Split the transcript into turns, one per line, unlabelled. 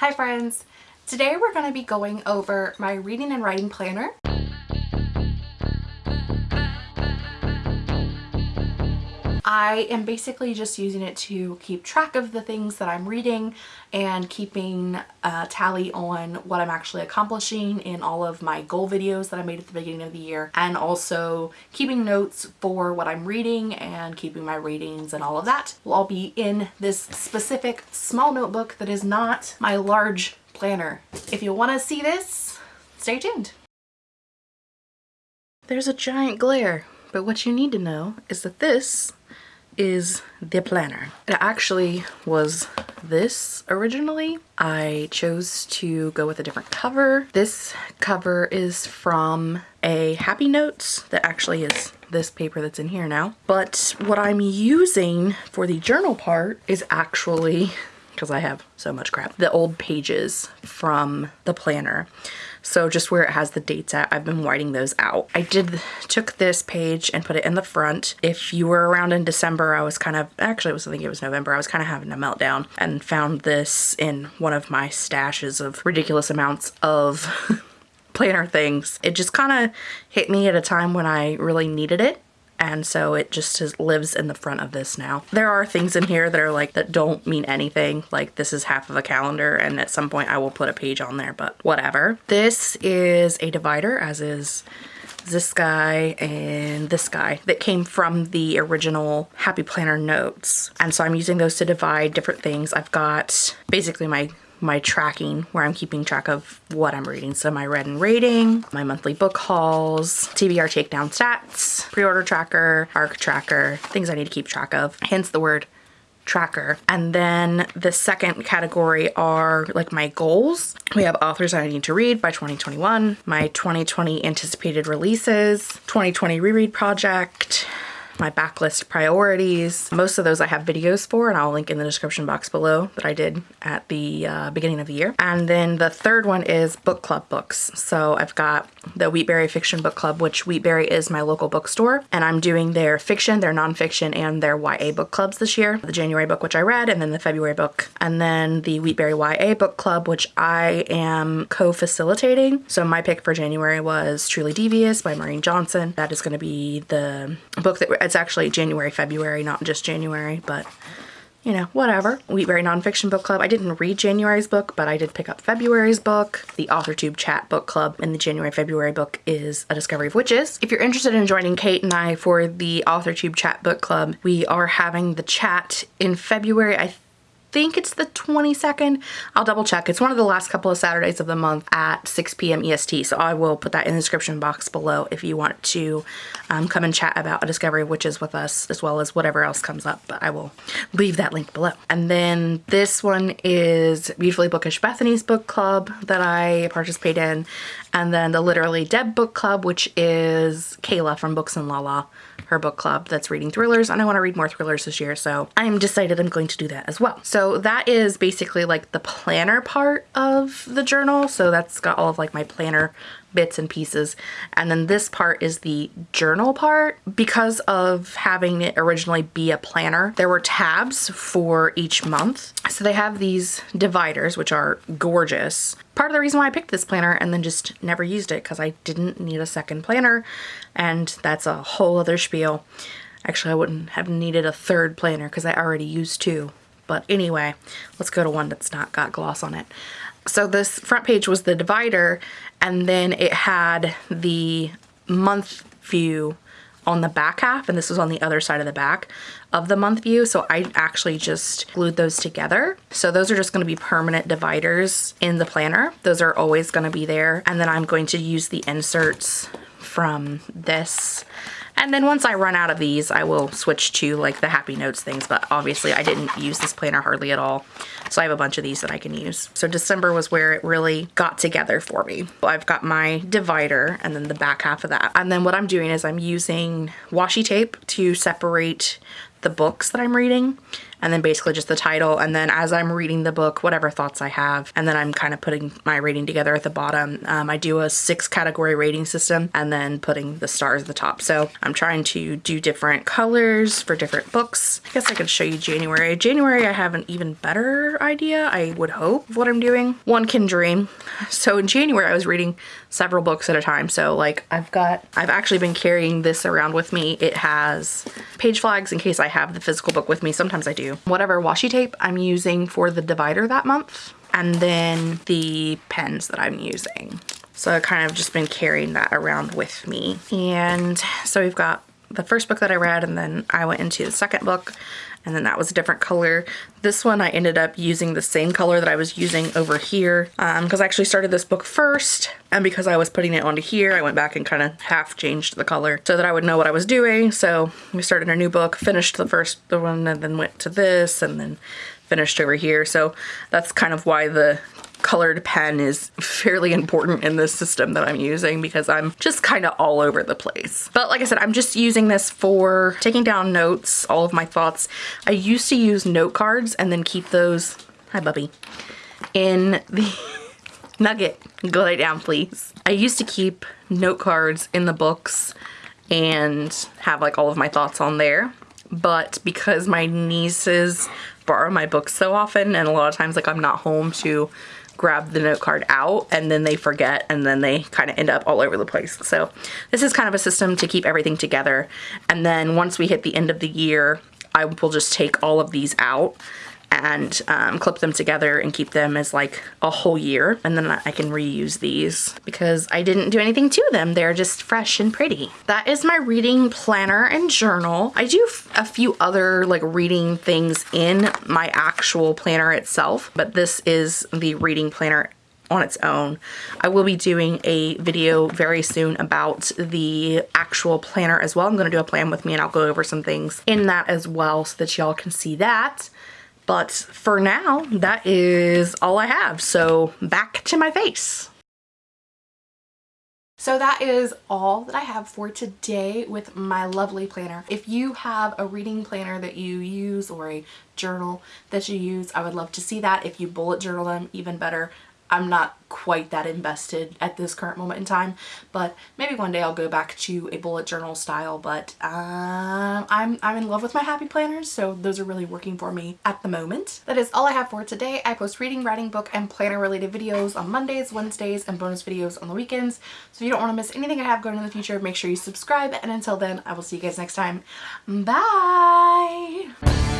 Hi friends! Today we're going to be going over my reading and writing planner. I am basically just using it to keep track of the things that I'm reading and keeping a tally on what I'm actually accomplishing in all of my goal videos that I made at the beginning of the year and also keeping notes for what I'm reading and keeping my ratings and all of that will all be in this specific small notebook that is not my large planner. If you want to see this, stay tuned. There's a giant glare, but what you need to know is that this is the planner. It actually was this originally. I chose to go with a different cover. This cover is from a Happy Notes that actually is this paper that's in here now. But what I'm using for the journal part is actually because I have so much crap. The old pages from the planner. So just where it has the dates at, I've been writing those out. I did took this page and put it in the front. If you were around in December, I was kind of, actually I was thinking it was November, I was kind of having a meltdown and found this in one of my stashes of ridiculous amounts of planner things. It just kind of hit me at a time when I really needed it and so it just lives in the front of this now. There are things in here that are like that don't mean anything like this is half of a calendar and at some point I will put a page on there but whatever. This is a divider as is this guy and this guy that came from the original Happy Planner notes. And so I'm using those to divide different things. I've got basically my my tracking where I'm keeping track of what I'm reading. So my read and rating, my monthly book hauls, TBR takedown stats, pre-order tracker, ARC tracker, things I need to keep track of, hence the word tracker. And then the second category are like my goals. We have authors that I need to read by 2021, my 2020 anticipated releases, 2020 reread project, my backlist priorities. Most of those I have videos for and I'll link in the description box below that I did at the uh, beginning of the year. And then the third one is book club books. So I've got the Wheatberry Fiction Book Club, which Wheatberry is my local bookstore. And I'm doing their fiction, their nonfiction, and their YA book clubs this year. The January book, which I read, and then the February book. And then the Wheatberry YA book club, which I am co-facilitating. So my pick for January was Truly Devious by Maureen Johnson. That is going to be the book that it's actually January, February, not just January, but you know, whatever. Wheatberry Nonfiction Book Club. I didn't read January's book, but I did pick up February's book. The AuthorTube Chat Book Club and the January February book is A Discovery of Witches. If you're interested in joining Kate and I for the AuthorTube Chat Book Club, we are having the chat in February. I think it's the 22nd. I'll double check. It's one of the last couple of Saturdays of the month at 6 p.m. EST. So I will put that in the description box below if you want to um, come and chat about a Discovery of Witches with us as well as whatever else comes up. But I will leave that link below. And then this one is Beautifully Bookish Bethany's book club that I participate in. And then the Literally Dead book club, which is Kayla from Books and Lala her book club that's reading thrillers and I want to read more thrillers this year so I'm decided I'm going to do that as well. So that is basically like the planner part of the journal so that's got all of like my planner bits and pieces. And then this part is the journal part. Because of having it originally be a planner, there were tabs for each month. So they have these dividers, which are gorgeous. Part of the reason why I picked this planner and then just never used it because I didn't need a second planner. And that's a whole other spiel. Actually, I wouldn't have needed a third planner because I already used two. But anyway, let's go to one that's not got gloss on it. So this front page was the divider and then it had the month view on the back half and this was on the other side of the back of the month view. So I actually just glued those together. So those are just going to be permanent dividers in the planner. Those are always going to be there. And then I'm going to use the inserts from this and then once I run out of these, I will switch to like the Happy Notes things, but obviously I didn't use this planner hardly at all. So I have a bunch of these that I can use. So December was where it really got together for me. I've got my divider and then the back half of that. And then what I'm doing is I'm using washi tape to separate the books that I'm reading and then basically just the title. And then as I'm reading the book, whatever thoughts I have, and then I'm kind of putting my rating together at the bottom. Um, I do a six category rating system and then putting the stars at the top. So I'm trying to do different colors for different books. I guess I could show you January. January, I have an even better idea, I would hope, of what I'm doing. One can dream. So in January, I was reading several books at a time. So like I've got, I've actually been carrying this around with me. It has page flags in case I have the physical book with me. Sometimes I do. Whatever washi tape I'm using for the divider that month. And then the pens that I'm using. So I've kind of just been carrying that around with me. And so we've got the first book that I read and then I went into the second book and then that was a different color. This one I ended up using the same color that I was using over here because um, I actually started this book first and because I was putting it onto here I went back and kind of half changed the color so that I would know what I was doing. So we started a new book, finished the first the one and then went to this and then finished over here. So that's kind of why the colored pen is fairly important in this system that I'm using because I'm just kind of all over the place. But like I said, I'm just using this for taking down notes, all of my thoughts. I used to use note cards and then keep those, hi Bubby, in the Nugget, go lay down please. I used to keep note cards in the books and have like all of my thoughts on there. But because my nieces borrow my books so often and a lot of times like I'm not home to grab the note card out and then they forget and then they kind of end up all over the place. So this is kind of a system to keep everything together. And then once we hit the end of the year, I will just take all of these out and um, clip them together and keep them as like a whole year and then I can reuse these because I didn't do anything to them they're just fresh and pretty that is my reading planner and journal I do a few other like reading things in my actual planner itself but this is the reading planner on its own. I will be doing a video very soon about the actual planner as well. I'm going to do a plan with me and I'll go over some things in that as well so that y'all can see that. But for now, that is all I have. So back to my face. So that is all that I have for today with my lovely planner. If you have a reading planner that you use or a journal that you use, I would love to see that. If you bullet journal them, even better. I'm not quite that invested at this current moment in time but maybe one day I'll go back to a bullet journal style but um, I'm, I'm in love with my happy planners so those are really working for me at the moment. That is all I have for today. I post reading, writing, book, and planner related videos on Mondays, Wednesdays, and bonus videos on the weekends so if you don't want to miss anything I have going in the future make sure you subscribe and until then I will see you guys next time. Bye!